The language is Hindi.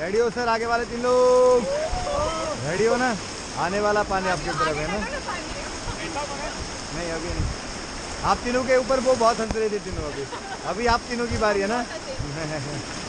रेडी हो सर आगे वाले तीन लोग। रेडी हो ना? आने वाला पानी आपकी तरफ़ है ना? नहीं, अभी नहीं। आप तीनों के ऊपर वो बहुत हंस रहे थे तीनों अभी। अभी आप तीनों की बारी है ना?